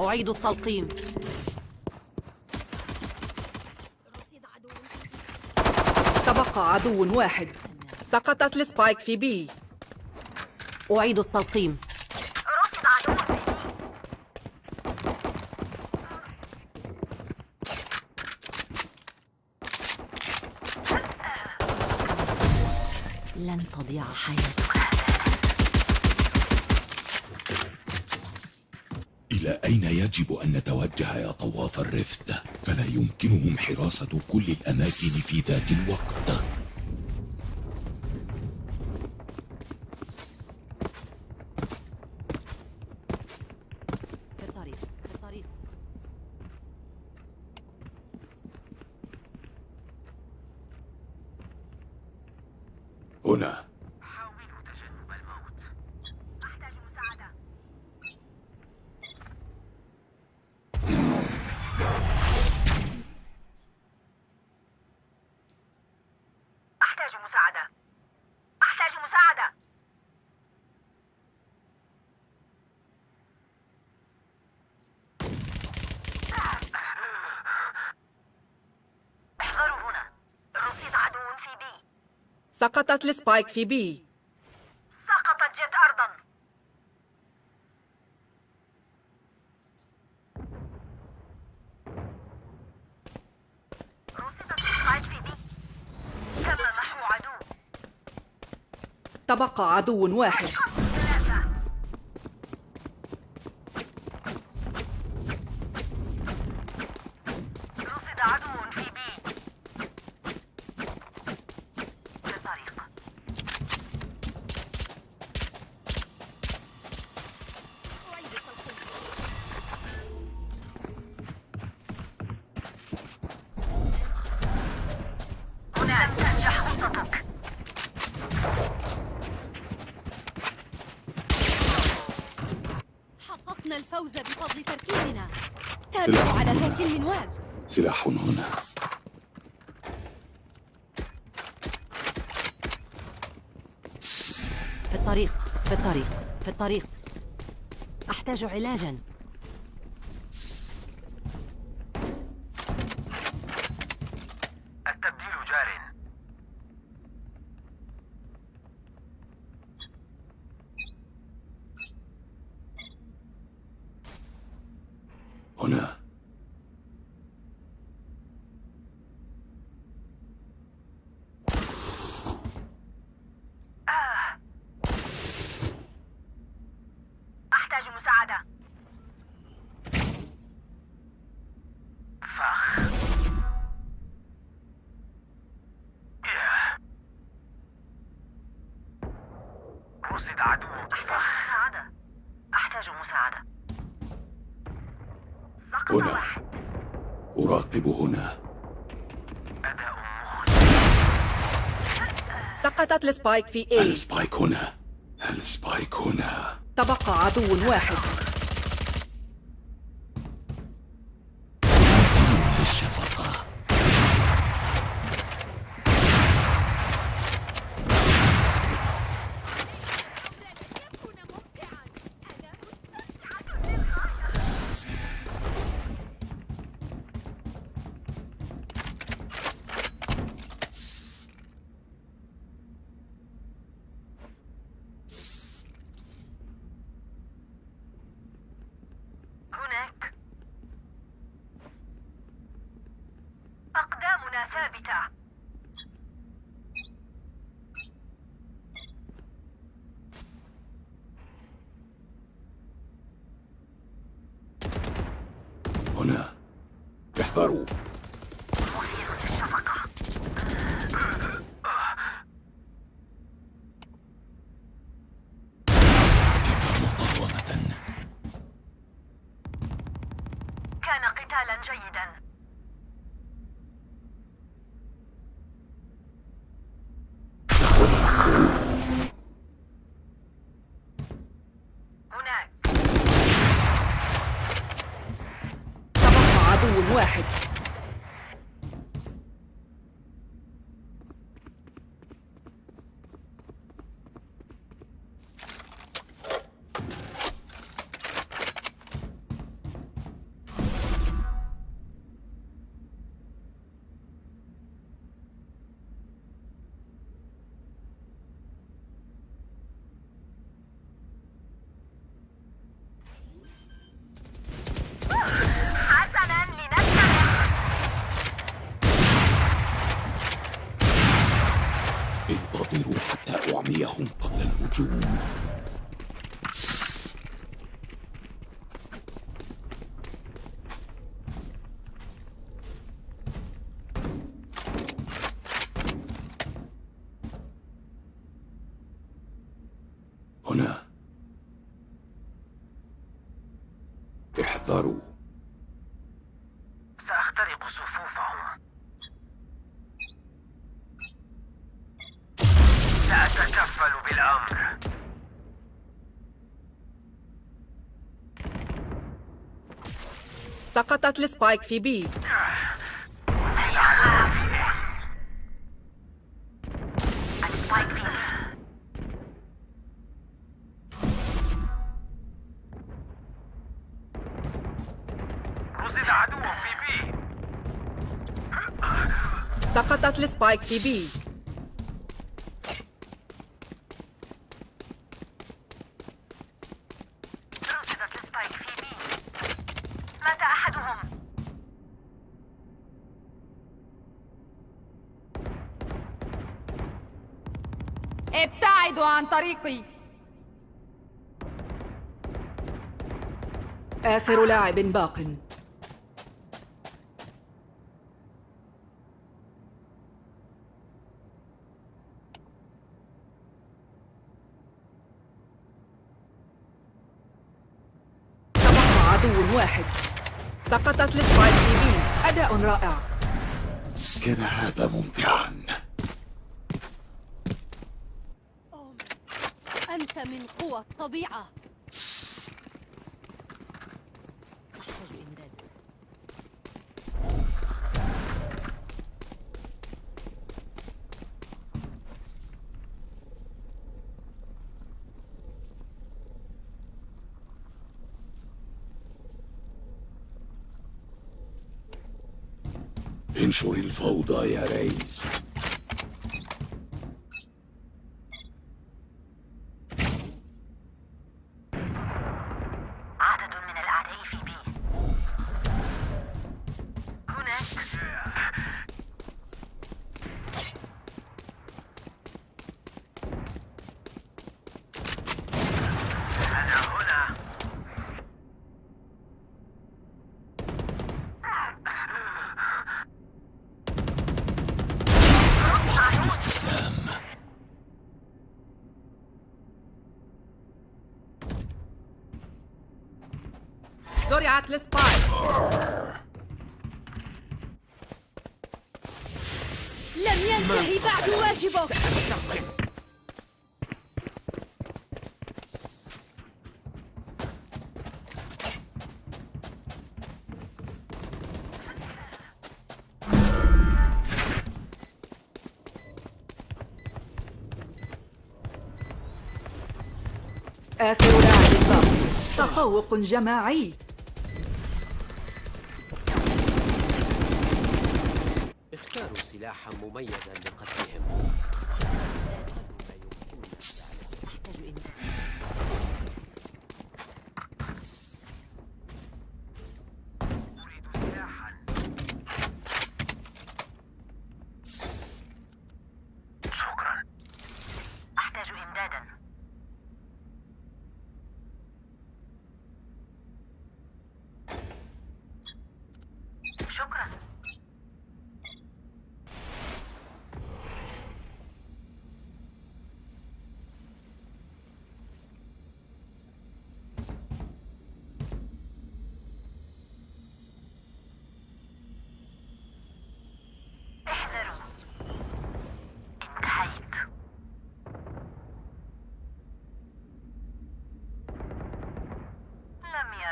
أعيد التلقيم. تبقى عدو واحد. سقطت السبايك في بي. أعيد التلقيم. لن تضيع حياتك. إلى أين يجب أن نتوجه يا طواف الرفت؟ فلا يمكنهم حراسة كل الأماكن في ذات الوقت في الطريق في الطريق هنا حاولوا تجنب الموت أحتاج مساعدة أحتاج مساعدة أحتاج مساعدة احذروا هنا رصيد عدو في بي سقطت ال spike في B. سقطت Jett أرضا. رصدت ال spike في B. تم محو عدو. تبقى عدو واحد. حققنا الفوز بفضل تركيزنا. تابعوا على ذات المنوال. سلاح هنا. في الطريق في الطريق في الطريق. أحتاج علاجا التبديل جار هنا أحتاج مساعدة فخ ياه. رصد عدو أحتاج مساعدة. أحتاج مساعدة هنا. واحد. أراقب هنا. أداء سقطت ال spike في A. ال spike هنا. ال spike هنا. تبقى عدو واحد. Servitor. احذروا سأخترق صفوفهم سأتكفل بالأمر. سقطت السبايك في بي. سقطت السبايك في بي ابتعدوا عن طريقي. آخر لاعب باق تبقى عدو واحد. سقطت السبايك في بي أداء رائع. كان هذا ممتعا. أنت من قوى الطبيعة أحتاج إمداد انشر الفوضى يا ريس عدد من الأعداء في بي هناك أنا هنا الاستسلام زرعت السبايك لم ينتهي بعد واجبك آخر لاعب تفوق جماعي. سلاحا مميزا لقتلهم أحتاج إمداد أريد سلاحا شكرا أحتاج إمدادا شكرا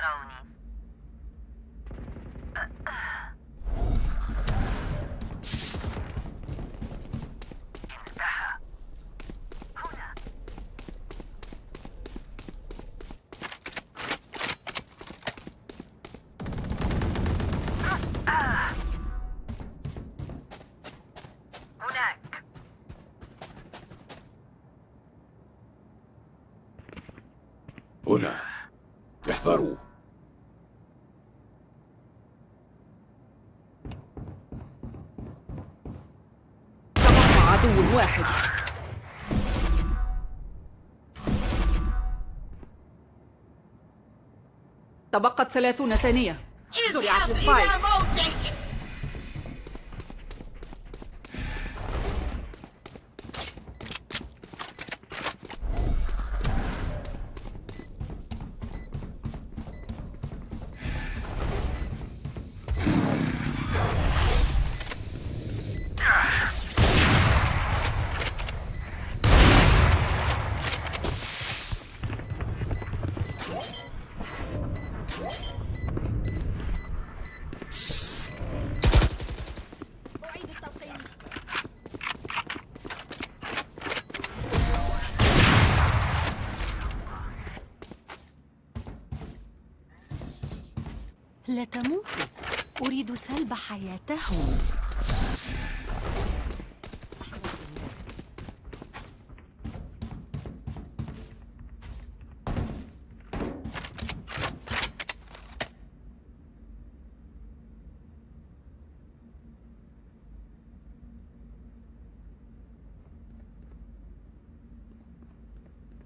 يروني انتهى. هنا. هناك. هنا. احذروا تبقت ثلاثون ثانية. زرعت السبايك لا تموتوا أريد سلب حياتهم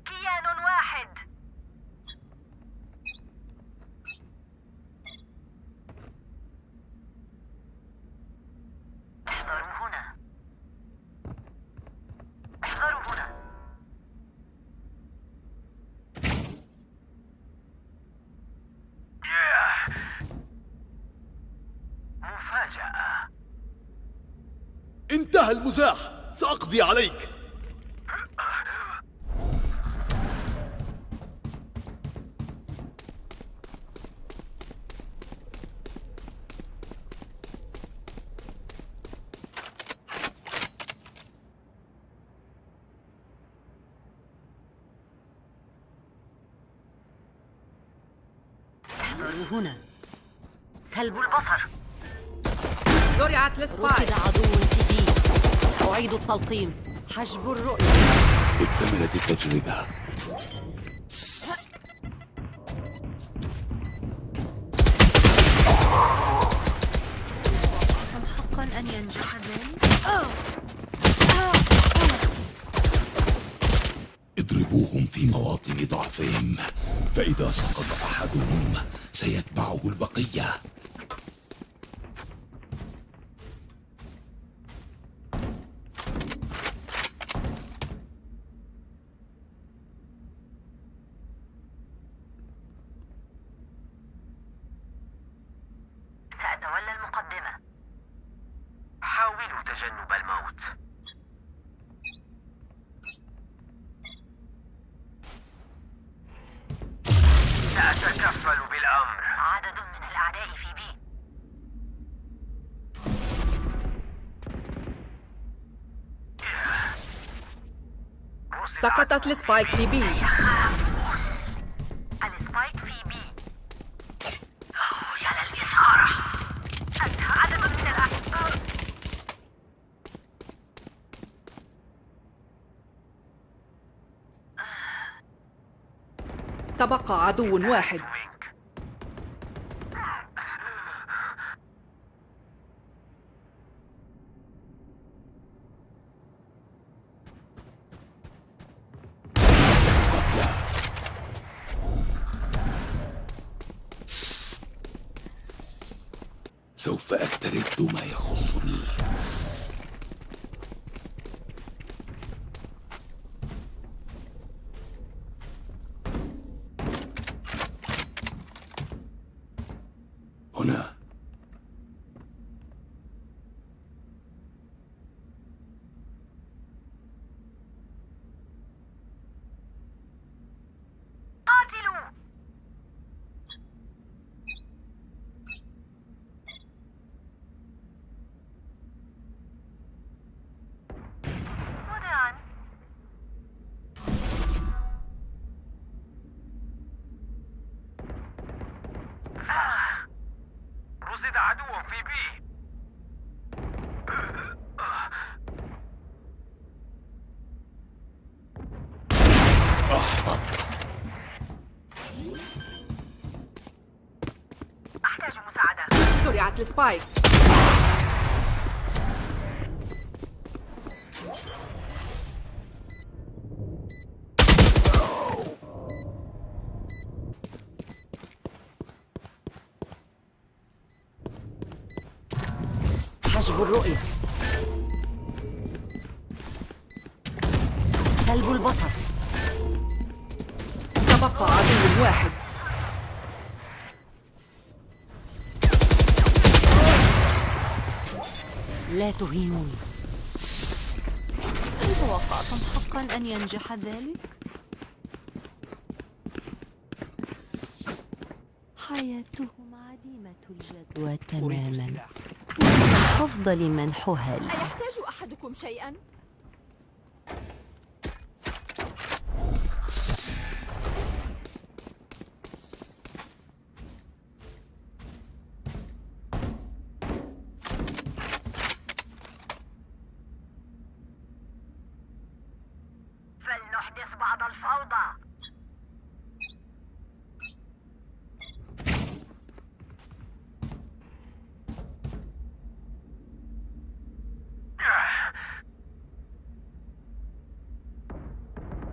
كيان واحد احذروا هنا احذروا هنا ياه. مفاجأة انتهى المزاح. سأقضي عليك. هنا. سلب البصر. زرعت رصد السبايك عدو في بي أعيد التلقيم. حجب الرؤية. اكتملت التجربة. أم حقا أن ينجح ذلك؟ اضربوهم في مواطن ضعفهم. فإذا سقط أحدهم سيتبعه البقية سأتولى المقدمة حاولوا تجنب الموت سأتكفل بالأمر عدد من الأعداء في B رصد سقطت ال spike في B. ال spike في B. يا للإثارة. عدد من تبقى عدو واحد. ما يخصني هنا قاتلوا وصد عدو في بي أحتاج زرعت السبايك. حجب الرؤية. تهينوني هل توقعتم حقا أن ينجح ذلك؟ حياتهم عديمة الجدوى تماما من الأفضل منحها لي. أيحتاج أحدكم شيئا؟ فلنحدث بعض الفوضى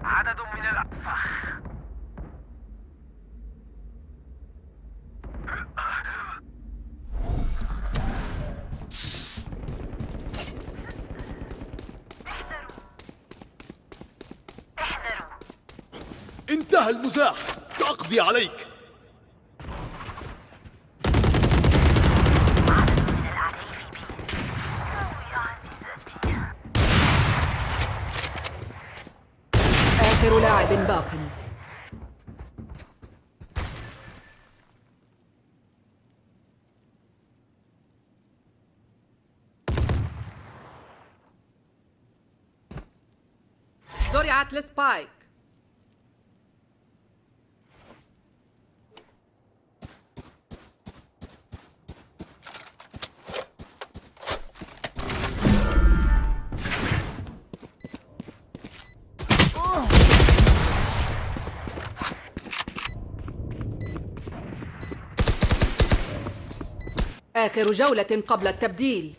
عدد من الأفخ احذروا انتهى المزاح! سأقضي عليك! آخر لاعب باق. زرعت السبايك آخر جولة قبل التبديل.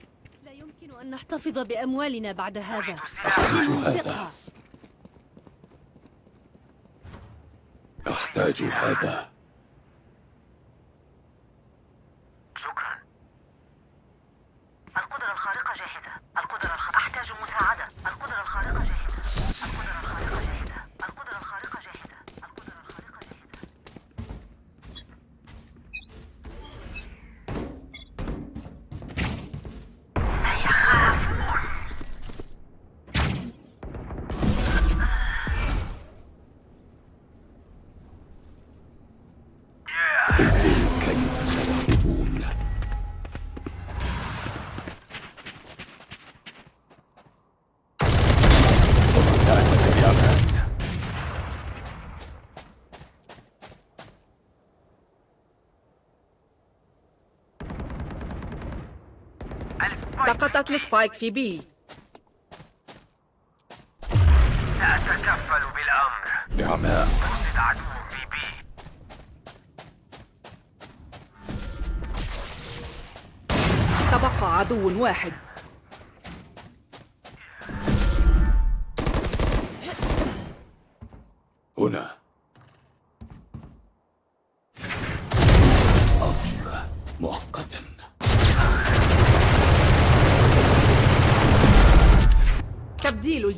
لا يمكن أن نحتفظ بأموالنا بعد هذا. لننفقها أحتاج هذا. شكرا. القدرة الخارقة جاهزة. القدرة الخ... أحتاج مساعدة. القدرة الخارقة جاهزة. القدرة الخارقة جاهزة. سقطت السبايك في بي. سأتكفل بالأمر. بعماء وصد عدو في بي. تبقى عدو واحد. هنا.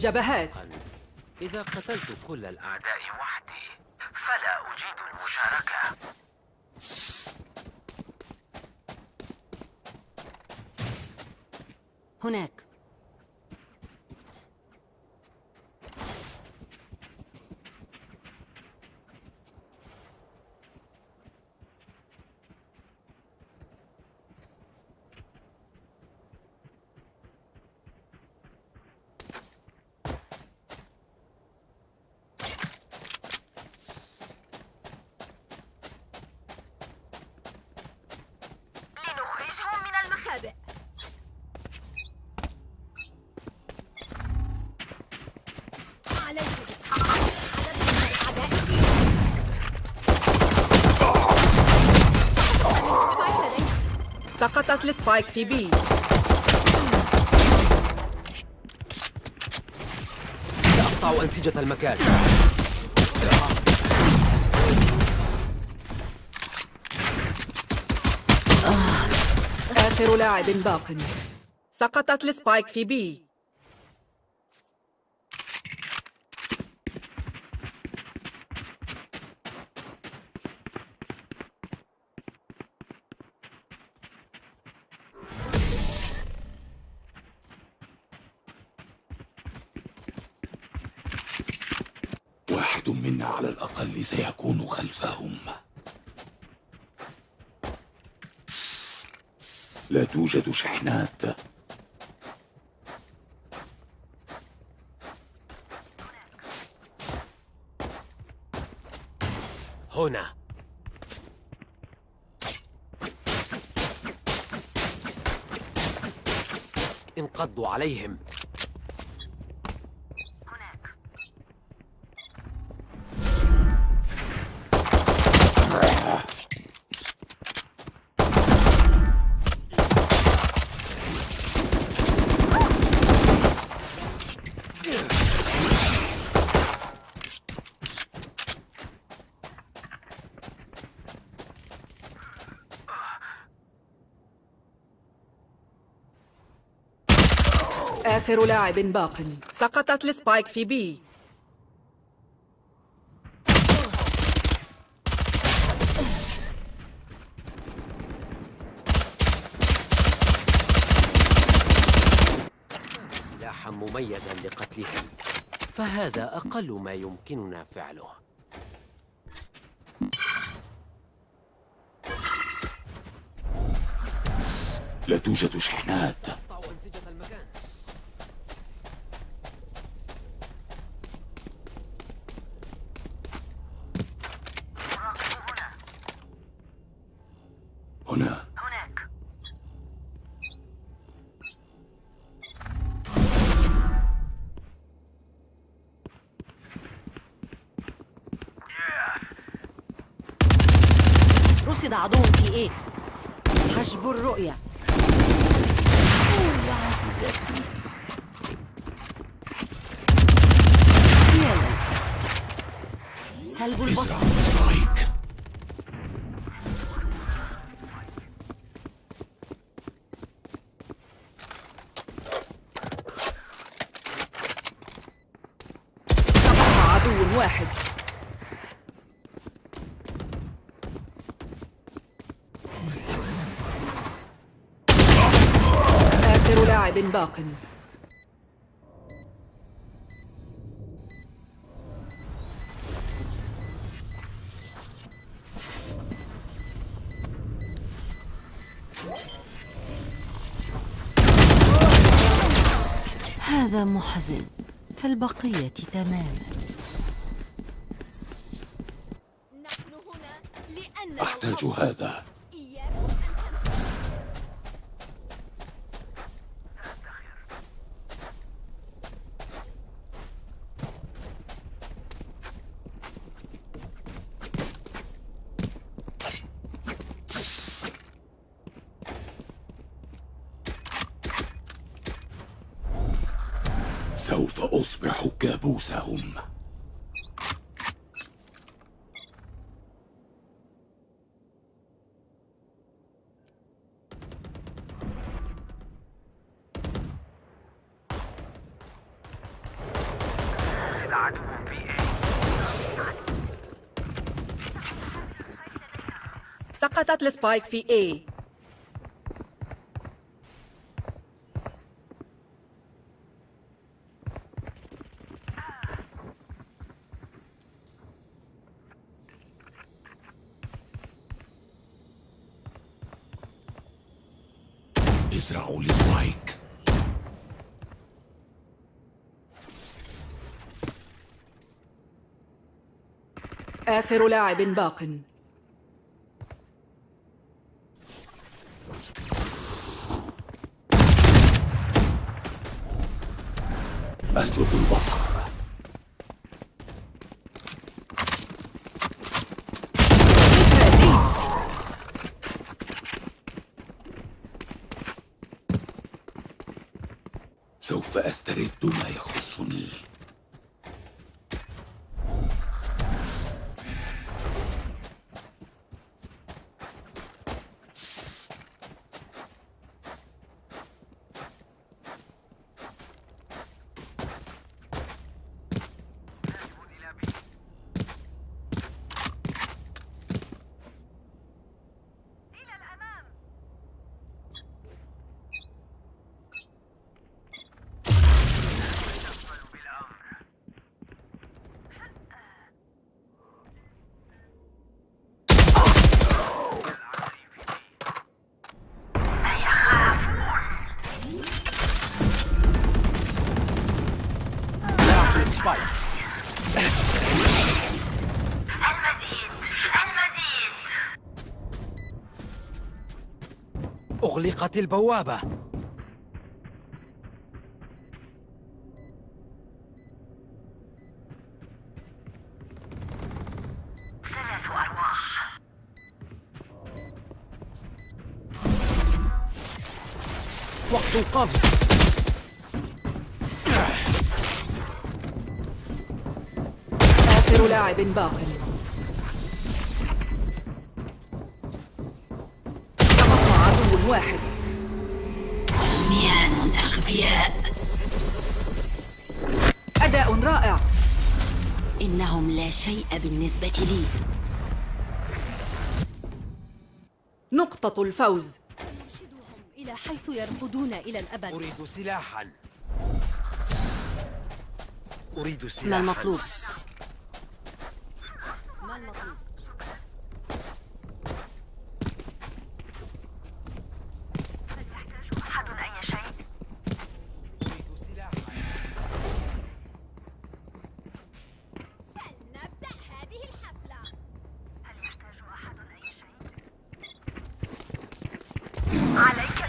الجبهات. إذا قتلت كل الأعداء وحدي فلا أجيد المشاركة. هناك. سقطت ال spike في B. سأقطع أنسجة المكان. آخر لاعب باق. سقطت ال spike في B. واحد منا على الأقل سيكون خلفهم. لا توجد شحنات. هنا. انقضوا عليهم. آخر لاعب باق. سقطت السبايك في بي. سلاحا مميزا لقتلهم فهذا أقل ما يمكننا فعله. لا توجد شحنات سأقطع أنسجة المكان مراقب هنا هنا هناك رصد عدو في إيه؟ حجب للأسف سلب البصر ازرع السبايك تبقى عدو واحد آخر باق هذا محزن. كالبقية تماما. نحن هنا لأن أحتاج هذا إياكم أن تنسوا سوف أصبح كابوسهم قصد عدو في إيه سقطت السبايك في A ازرعوا السبايك آخر لاعب باق أسلب البصر سوف أسترد ما يخصني إلى الأمام تقبل بالأمر لاعب السبايك المزيد المزيد أغلقت البوابة. ثلاث أرواح. وقت القفز. آخر لاعب باق. واحد. عميان أغبياء أداء رائع. إنهم لا شيء بالنسبة لي. نقطة الفوز. إلى حيث يرقدون إلى الأبد. أريد سلاحا. أريد ما سلاحا. المطلوب؟ ما المطلوب؟ هل يحتاج أحد أي شيء؟ أريد سلاحا نبدأ هذه الحفلة هل يحتاج أحد أي شيء؟ عليك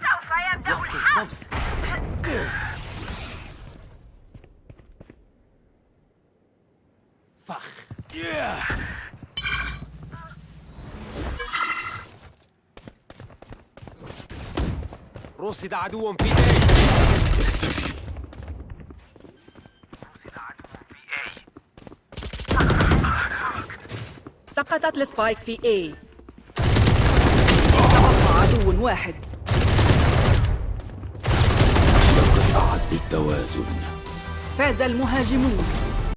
سوف يبدأ وقت الحرب القفز فخ رصد عدو في A. رصد عدو في A سقطت السبايك في A. تبقى عدو واحد. لقد أعد بالتوازن فاز المهاجمون.